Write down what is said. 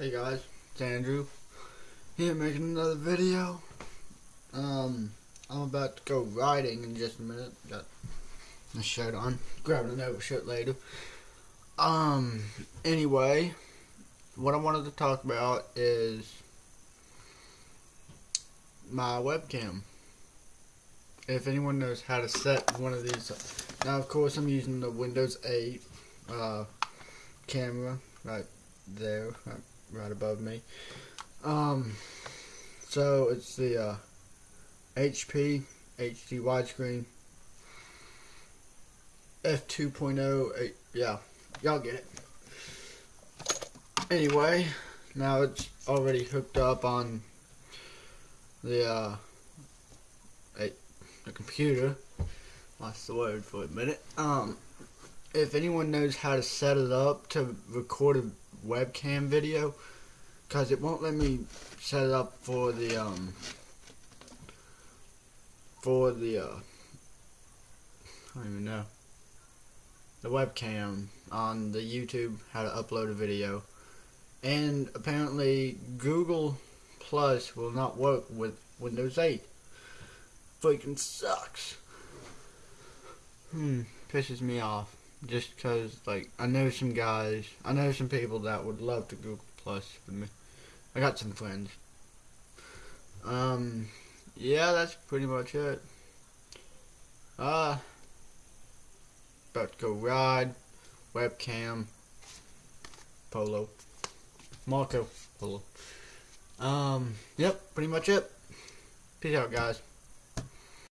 Hey guys, it's Andrew. Here making another video. Um, I'm about to go riding in just a minute. Got my shirt on. Grabbing an overshirt later. Um, anyway, what I wanted to talk about is my webcam. If anyone knows how to set one of these, now of course I'm using the Windows 8 uh, camera right there, right, right above me. Um, so it's the uh, HP HD widescreen f2.0. Yeah, y'all get it. Anyway, now it's already hooked up on the uh, the computer. Lost the word for a minute. Um, if anyone knows how to set it up to record a webcam video, because it won't let me set it up for the um for the uh I don't even know. The webcam on the YouTube how to upload a video. And apparently Google Plus will not work with Windows 8 freaking sucks. Hmm pisses me off just because like I know some guys I know some people that would love to Google Plus with me. I got some friends. Um yeah that's pretty much it. Uh about to go ride webcam polo. Marco polo. Um yep pretty much it. Peace out guys